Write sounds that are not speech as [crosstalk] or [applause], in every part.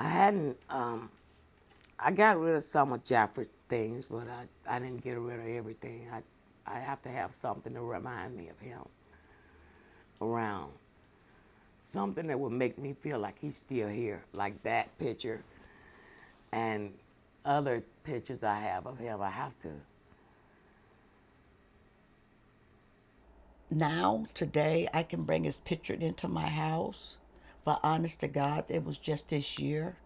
I hadn't, um, I got rid of some of Jeffrey's things, but I, I didn't get rid of everything. I, I have to have something to remind me of him around. Something that would make me feel like he's still here, like that picture and other pictures I have of him. I have to. Now, today, I can bring his picture into my house, but honest to God, it was just this year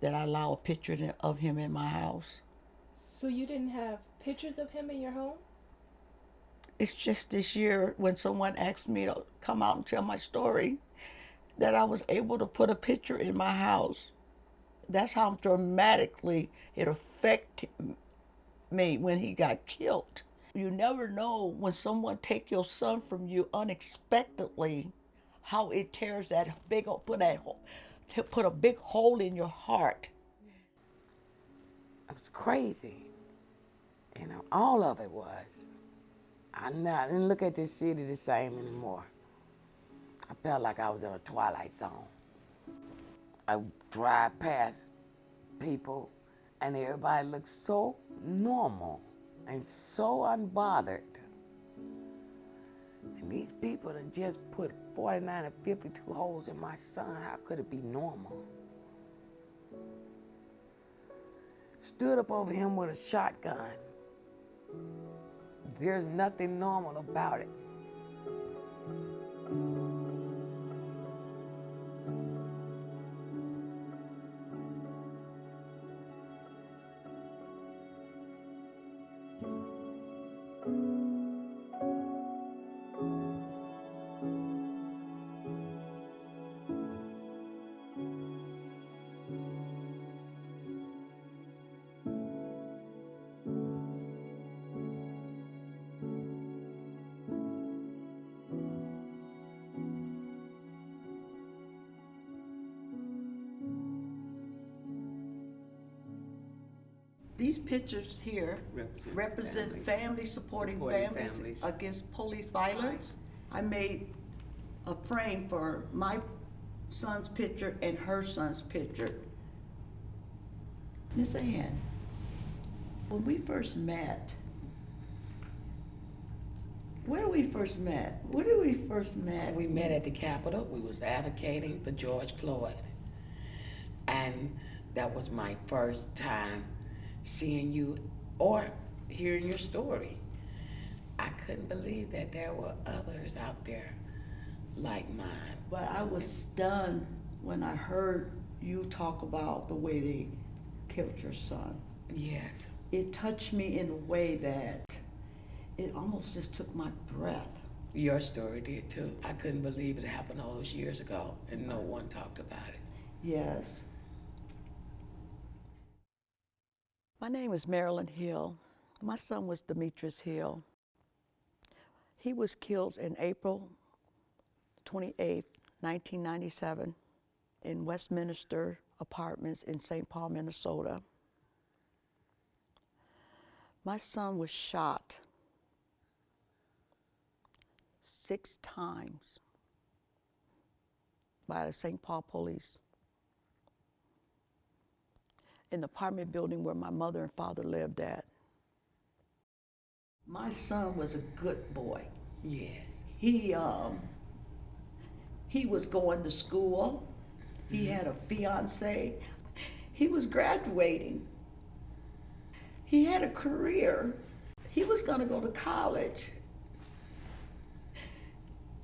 that I allow a picture of him in my house. So you didn't have pictures of him in your home? It's just this year when someone asked me to come out and tell my story that I was able to put a picture in my house. That's how dramatically it affected me when he got killed. You never know when someone take your son from you unexpectedly, how it tears that big put that to put a big hole in your heart. It was crazy. You know, all of it was. I didn't look at this city the same anymore. I felt like I was in a twilight zone. I drive past people, and everybody looked so normal and so unbothered. And these people that just put 49 and 52 holes in my son, how could it be normal? Stood up over him with a shotgun. There's nothing normal about it. These pictures here Represents represents families. family supporting Supporting families families. against police violence. I made a frame for my son's picture and her son's picture. Miss Ann, when we first met, where we first met? Where did we first met? We met at the Capitol. We was advocating for George Floyd. And that was my first time seeing you or hearing your story. I couldn't believe that there were others out there like mine. But I was stunned when I heard you talk about the way they killed your son. Yes. It touched me in a way that it almost just took my breath. Your story did too. I couldn't believe it happened all those years ago and no one talked about it. Yes. My name is Marilyn Hill. My son was Demetrius Hill. He was killed in April 28, 1997, in Westminster Apartments in St. Paul, Minnesota. My son was shot six times by the St. Paul police in the apartment building where my mother and father lived at. My son was a good boy. Yes. He um he was going to school. He had a fiance. He was graduating. He had a career. He was going to go to college.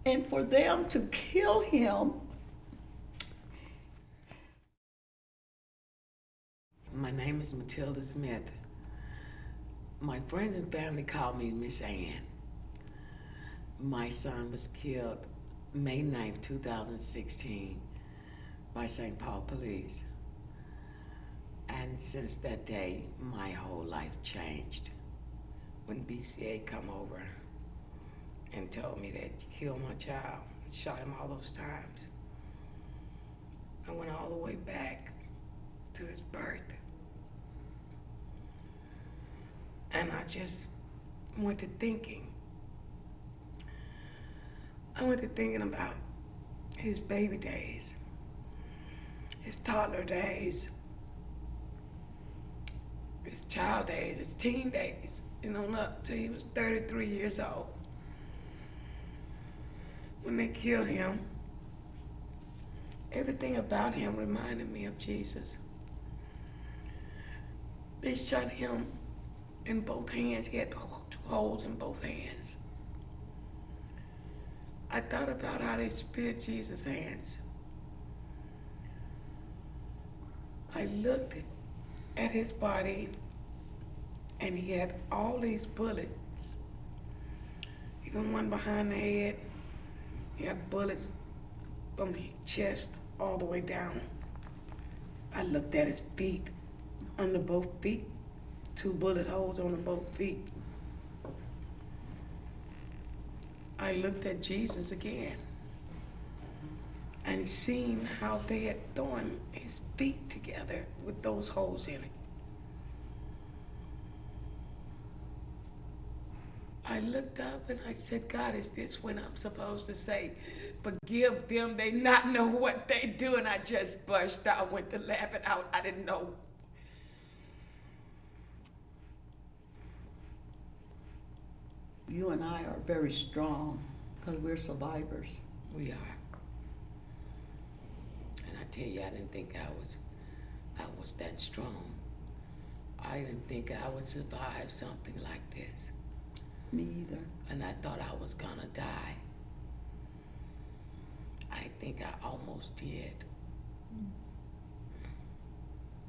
And for them to kill him My name is Matilda Smith. My friends and family call me Miss Ann. My son was killed May 9th, 2016 by St. Paul Police. And since that day, my whole life changed. When BCA come over and told me that you killed my child, shot him all those times, I went all the way back to his birth. And I just went to thinking. I went to thinking about his baby days. his toddler days, his child days, his teen days, and on up till he was 33 years old. When they killed him, everything about him reminded me of Jesus. They shot him in both hands. He had two holes in both hands. I thought about how they speared Jesus' hands. I looked at his body and he had all these bullets. Even one behind the head. He had bullets from his chest all the way down. I looked at his feet, under both feet, two bullet holes on the both feet. I looked at Jesus again and seen how they had thrown his feet together with those holes in it. I looked up and I said, God, is this when I'm supposed to say, forgive them, they not know what they do? And I just burst out, went to laughing out. I didn't know. You and I are very strong because we're survivors. We are. And I tell you, I didn't think I was, I was that strong. I didn't think I would survive something like this. Me either. And I thought I was gonna die. I think I almost did.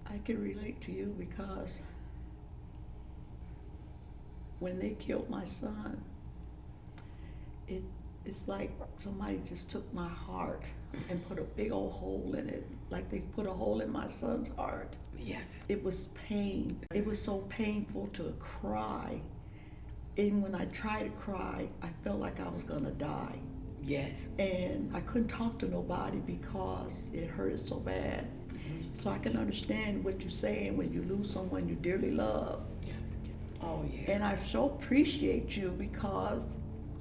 I can relate to you because when they killed my son, it it's like somebody just took my heart and put a big old hole in it, like they put a hole in my son's heart. Yes. It was pain. It was so painful to cry. And when I tried to cry, I felt like I was gonna die. Yes. And I couldn't talk to nobody because it hurted so bad. Mhm. So I can understand what you're saying when you lose someone you dearly love. Oh, yeah. And I so appreciate you because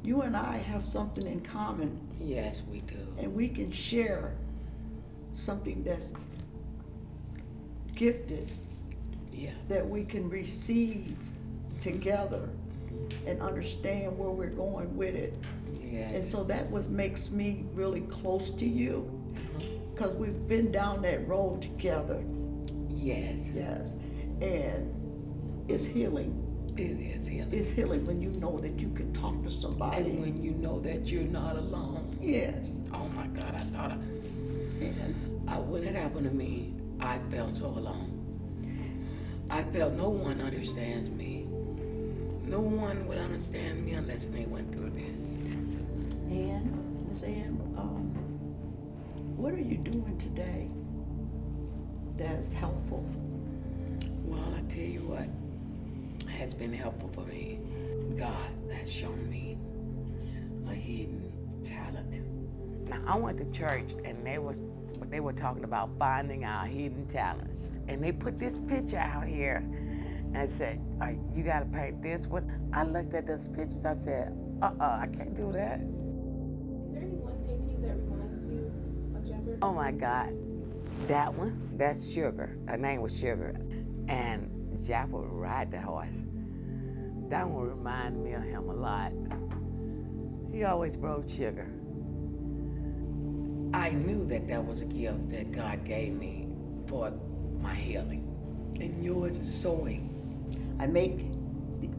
you and I have something in common yes, we do. and we can share something that's gifted Yeah. that we can receive together and understand where we're going with it. Yes. And so that was makes me really close to you mm-hmm. because we've been down that road together. Yes. Yes. And it's healing. It is healing. It's healing when you know that you can talk to somebody. And when you know that you're not alone. yes. Oh my God, I thought I, And I, when it happened to me, I felt so alone. I felt no one understands me. No one would understand me unless they went through this. Ann, Miss Ann, um, what are you doing today that's helpful? Well, I tell you what has been helpful for me. God has shown me a hidden talent. Now I went to church and they was they were talking about finding our hidden talents, and they put this picture out here and said, uh, "You got to paint this one." I looked at those pictures. I said, "Uh-uh, I can't do that." Is there any one painting that reminds you of Jeffrey? Oh my God. That one, that's Sugar. Her name was Sugar. And Jack would ride the horse. That one reminded me of him a lot. He always rode Sugar. I knew that that was a gift that God gave me for my healing. And yours is sewing. I make,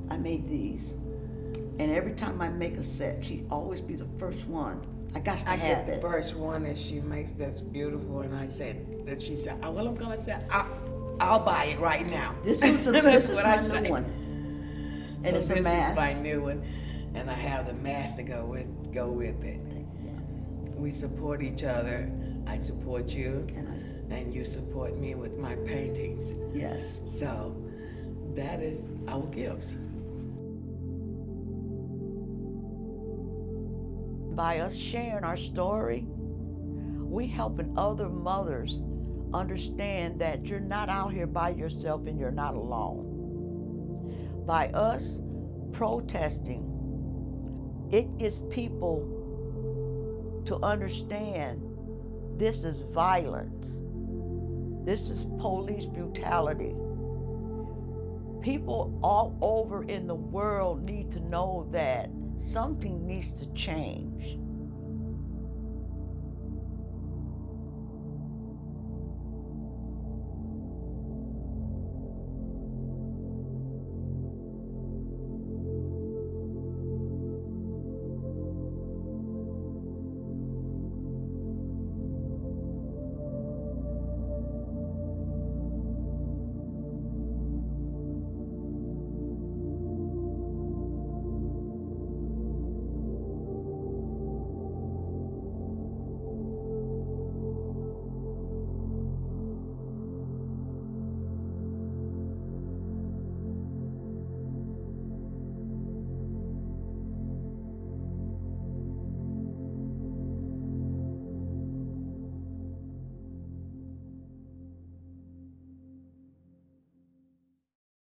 I made these, and every time I make a set, she always be the first one. I got to I have get the that. first one that she makes that's beautiful, and I said that she said, oh, "Well, I'm gonna say I, I'll buy it right now." This is [laughs] a, this is what I my say. new one, and So it's a this mask. is my new one, and I have the mask to go with go with it. We support each other. I support you, And I, and you support me with my paintings. yes, So that is our gifts. by us sharing our story, we helping other mothers understand that you're not out here by yourself and you're not alone. By us protesting, it gets people to understand this is violence This is police brutality. People all over in the world need to know that something needs to change.